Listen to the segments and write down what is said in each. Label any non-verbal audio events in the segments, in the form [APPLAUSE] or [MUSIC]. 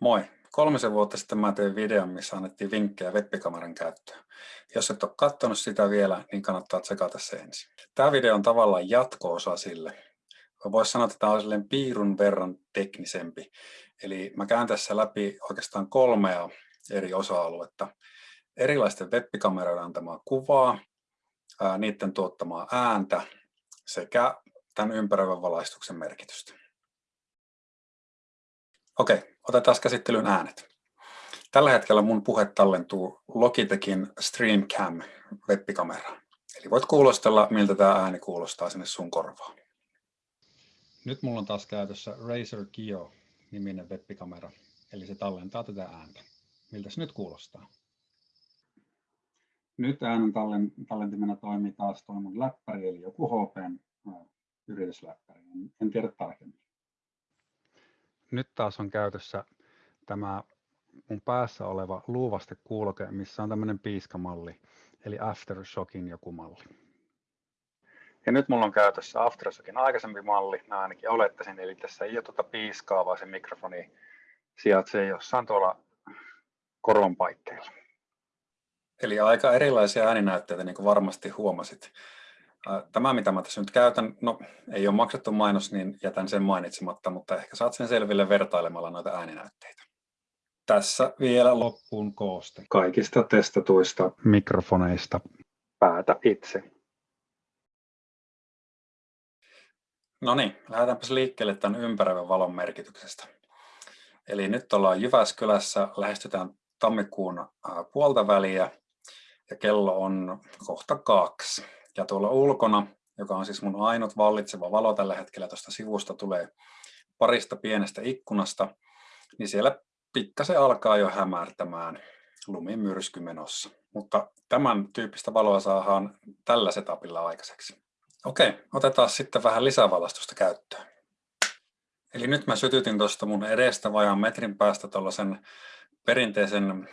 Moi! Kolmisen vuotta sitten mä tein videon, missä annettiin vinkkejä webbikameran käyttöön. Jos et ole katsonut sitä vielä, niin kannattaa tsekata se ensin. Tämä video on tavallaan jatko-osa sille. Voisi sanoa, että tämä on piirun verran teknisempi. Eli mä käyn tässä läpi oikeastaan kolmea eri osa-aluetta. Erilaisten webbikameroiden antamaa kuvaa, niiden tuottamaa ääntä sekä tämän ympäröivän valaistuksen merkitystä. Okei, otetaan käsittelyyn äänet. Tällä hetkellä mun puhe tallentuu Logitechin StreamCam webbikameraan. Eli voit kuulostella, miltä tämä ääni kuulostaa sinne sun korvaan. Nyt mulla on taas käytössä Razer Kio niminen webbikamera, eli se tallentaa tätä ääntä. Miltä se nyt kuulostaa? Nyt äänen tallentimena toimii taas tuo mun läppäri, eli joku HPn yritysläppäri. En tiedä tarkemmin nyt taas on käytössä tämä mun päässä oleva luuvaste kuuloke, missä on tämmöinen piiskamalli, eli Aftershockin joku malli. Ja nyt mulla on käytössä Aftershockin aikaisempi malli, mä ainakin olettaisin, eli tässä ei ole tuota piiskaa, vaan se mikrofoni sijaitsee jossain tuolla koron paikkeilla. Eli aika erilaisia ääninäytteitä, niin kuin varmasti huomasit. Tämä, mitä mä tässä nyt käytän, no ei ole maksettu mainos, niin jätän sen mainitsematta, mutta ehkä saat sen selville vertailemalla noita ääninäytteitä. Tässä vielä loppuun kooste. Kaikista testatuista mikrofoneista. Päätä itse. No niin, lähdetäänpäs liikkeelle tämän ympäröivän valon merkityksestä. Eli nyt ollaan Jyväskylässä, lähestytään tammikuun puolta väliä ja kello on kohta kaksi. Ja tuolla ulkona, joka on siis mun ainut vallitseva valo tällä hetkellä, tuosta sivusta tulee parista pienestä ikkunasta, niin siellä pikkasen alkaa jo hämärtämään lumimyrsky menossa. Mutta tämän tyyppistä valoa saadaan tällä setupilla aikaiseksi. Okei, otetaan sitten vähän lisävalastusta käyttöön. Eli nyt mä sytytin tuosta mun edestä vajaan metrin päästä tuollaisen perinteisen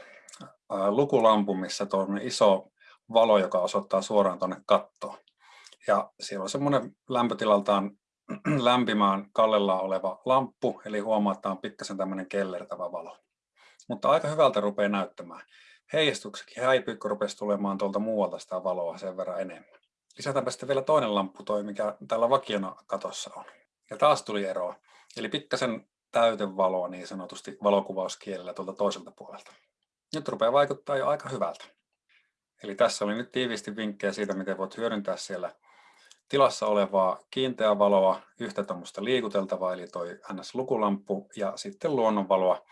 lukulampun, missä tuon iso valo, joka osoittaa suoraan tuonne kattoon. Ja siellä on semmoinen lämpötilaltaan [CLEARS THROAT] lämpimään kallellaan oleva lamppu, eli huomaa, että on pikkasen tämmöinen kellertävä valo. Mutta aika hyvältä rupeaa näyttämään. Heijastuksekin häipyy, kun rupesi tulemaan tuolta muualta sitä valoa sen verran enemmän. Lisätäänpä sitten vielä toinen lamppu, toi mikä tällä vakiona katossa on. Ja taas tuli eroa. Eli pikkasen täytevaloa niin sanotusti valokuvauskielellä tuolta toiselta puolelta. Nyt rupeaa vaikuttaa jo aika hyvältä. Eli tässä oli nyt tiiviisti vinkkejä siitä, miten voit hyödyntää siellä tilassa olevaa kiinteää valoa, yhtä tuommoista liikuteltavaa, eli toi NS-lukulamppu, ja sitten luonnonvaloa,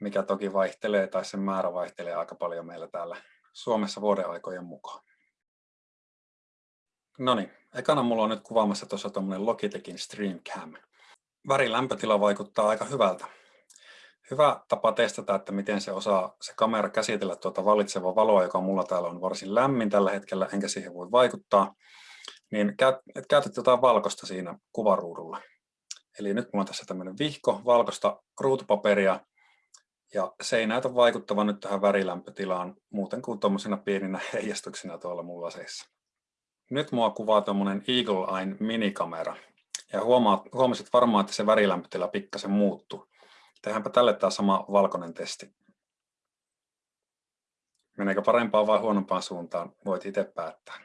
mikä toki vaihtelee, tai sen määrä vaihtelee aika paljon meillä täällä Suomessa vuodenaikojen mukaan. No niin, ekana mulla on nyt kuvaamassa tuossa tuommoinen Logitechin StreamCam. Värilämpötila vaikuttaa aika hyvältä hyvä tapa testata, että miten se osaa se kamera käsitellä tuota valitsevaa valoa, joka mulla täällä on varsin lämmin tällä hetkellä, enkä siihen voi vaikuttaa, niin käytät jotain valkoista siinä kuvaruudulla. Eli nyt mulla on tässä tämmöinen vihko valkoista ruutupaperia, ja se ei näytä vaikuttavan nyt tähän värilämpötilaan muuten kuin tuommoisina pieninä [LAUGHS] heijastuksina tuolla mulla laseissa. Nyt mua kuvaa tuommoinen Eagle Eye minikamera. Ja huomaat, huomasit varmaan, että se värilämpötila pikkasen muuttuu. Tehdäänpä tälle tämä sama valkoinen testi. Meneekö parempaan vai huonompaan suuntaan, voit itse päättää.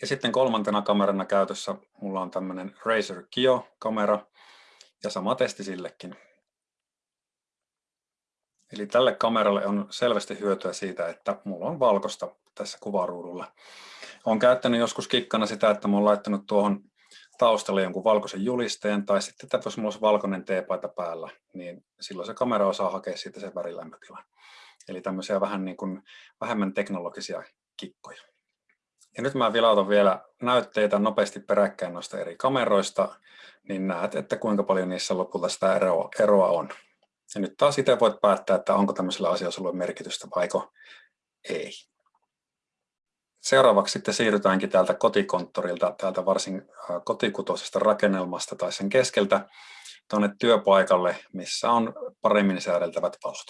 Ja sitten kolmantena kamerana käytössä mulla on tämmöinen Razer Kio-kamera ja sama testi sillekin. Eli tälle kameralle on selvästi hyötyä siitä, että mulla on valkosta tässä kuvaruudulla. Olen käyttänyt joskus kikkana sitä, että olen laittanut tuohon taustalle jonkun valkoisen julisteen, tai sitten että jos mulla olisi valkoinen teepaita päällä, niin silloin se kamera osaa hakea siitä sen värilämpötilan. Eli tämmöisiä vähän niin kuin vähemmän teknologisia kikkoja. Ja nyt mä vilautan vielä näytteitä nopeasti peräkkäin noista eri kameroista, niin näet, että kuinka paljon niissä lopulta sitä eroa, eroa on. Ja nyt taas itse voit päättää, että onko tämmöisellä asialla sulle merkitystä vaiko ei. Seuraavaksi sitten siirrytäänkin täältä kotikonttorilta, täältä varsin kotikutoisesta rakennelmasta tai sen keskeltä tuonne työpaikalle, missä on paremmin säädeltävät valot.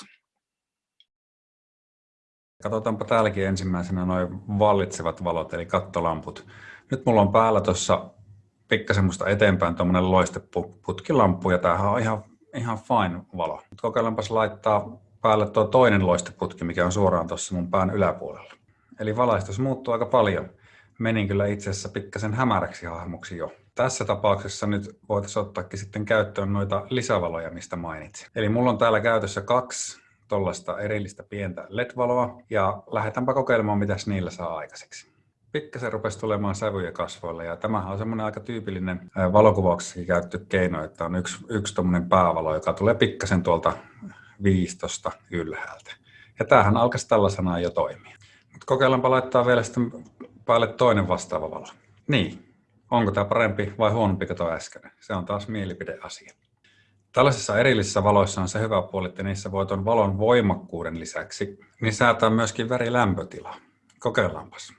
Katsotaanpa täälläkin ensimmäisenä noin vallitsevat valot, eli kattolamput. Nyt mulla on päällä tuossa pikkasen musta eteenpäin tuommoinen loisteputkilamppu, ja tämähän on ihan ihan fine valo. Kokeillaanpas laittaa päälle tuo toinen loisteputki, mikä on suoraan tuossa mun pään yläpuolella. Eli valaistus muuttuu aika paljon. Menin kyllä itse asiassa pikkasen hämäräksi hahmoksi jo. Tässä tapauksessa nyt voitaisiin ottaakin sitten käyttöön noita lisävaloja, mistä mainitsin. Eli mulla on täällä käytössä kaksi tuollaista erillistä pientä LED-valoa ja lähdetäänpä kokeilemaan, mitä niillä saa aikaiseksi. Pikkasen rupesi tulemaan sävyjä kasvoille ja tämähän on semmoinen aika tyypillinen valokuvauksessakin käytetty keino, että on yksi, yksi tuommoinen päävalo, joka tulee pikkasen tuolta viistosta ylhäältä. Ja tämähän alkaisi tällaisena jo toimia. Kokeillaanpa laittaa vielä sitten päälle toinen vastaava valo. Niin, onko tämä parempi vai huonompi kuin tuo äskeinen? Se on taas mielipideasia. Tällaisissa erillisissä valoissa on se hyvä puoli, että niissä voi tuon valon voimakkuuden lisäksi niin säätää myöskin värilämpötilaa. Kokeillaanpas.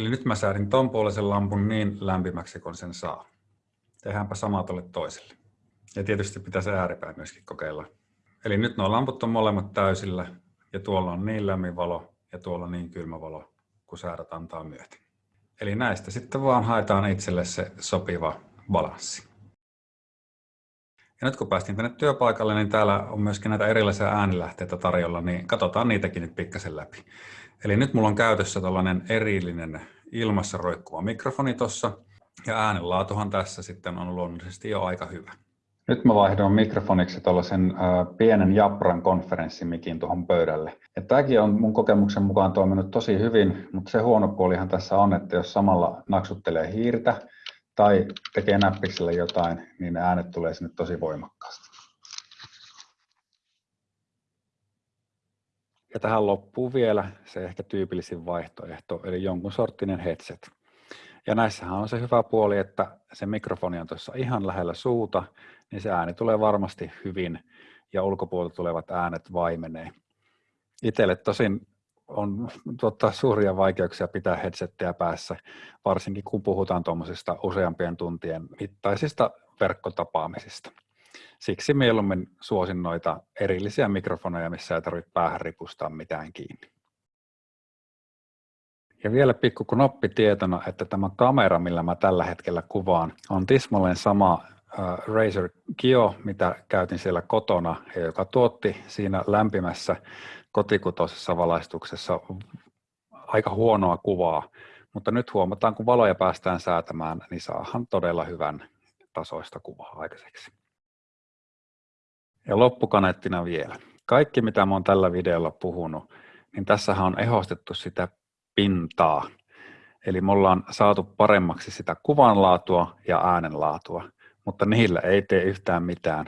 Eli nyt mä säädin ton puolisen lampun niin lämpimäksi kuin sen saa. Tehdäänpä sama tuolle toiselle. Ja tietysti pitää se ääripäin myöskin kokeilla. Eli nyt nuo lamput on molemmat täysillä ja tuolla on niin lämmin valo ja tuolla niin kylmä valo, kun säädät antaa myöten. Eli näistä sitten vaan haetaan itselle se sopiva balanssi. Ja nyt kun päästiin tänne työpaikalle, niin täällä on myöskin näitä erilaisia äänilähteitä tarjolla, niin katsotaan niitäkin nyt pikkasen läpi. Eli nyt mulla on käytössä tällainen erillinen ilmassa roikkuva mikrofoni tuossa, ja äänenlaatuhan tässä sitten on luonnollisesti jo aika hyvä. Nyt mä vaihdoin mikrofoniksi tuollaisen pienen Japran konferenssimikin tuohon pöydälle. Ja tämäkin on mun kokemuksen mukaan toiminut tosi hyvin, mutta se huono puolihan tässä on, että jos samalla naksuttelee hiirtä tai tekee näppiksellä jotain, niin ne äänet tulee sinne tosi voimakkaasti. Ja tähän loppuu vielä se ehkä tyypillisin vaihtoehto, eli jonkun sorttinen headset. Ja näissähän on se hyvä puoli, että se mikrofoni on tuossa ihan lähellä suuta, niin se ääni tulee varmasti hyvin ja ulkopuolelta tulevat äänet vaimenee. Itselle tosin on tuottaa suuria vaikeuksia pitää headsettiä päässä, varsinkin kun puhutaan tuommoisista useampien tuntien mittaisista verkkotapaamisista. Siksi mieluummin suosin noita erillisiä mikrofoneja, missä ei tarvitse päähän ripustaa mitään kiinni. Ja vielä pikku knoppitietona, että tämä kamera, millä mä tällä hetkellä kuvaan, on tismalleen sama uh, Razer Kio, mitä käytin siellä kotona, ja joka tuotti siinä lämpimässä kotikutoisessa valaistuksessa aika huonoa kuvaa. Mutta nyt huomataan, kun valoja päästään säätämään, niin saahan todella hyvän tasoista kuvaa aikaiseksi. Ja loppukaneettina vielä. Kaikki, mitä oon tällä videolla puhunut, niin tässähän on ehostettu sitä pintaa. Eli me ollaan saatu paremmaksi sitä kuvanlaatua ja äänenlaatua, mutta niillä ei tee yhtään mitään,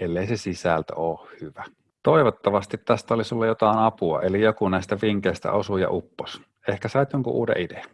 ellei se sisältö ole hyvä. Toivottavasti tästä oli sulle jotain apua, eli joku näistä vinkkeistä osuu ja uppos. Ehkä sait jonkun uuden idean.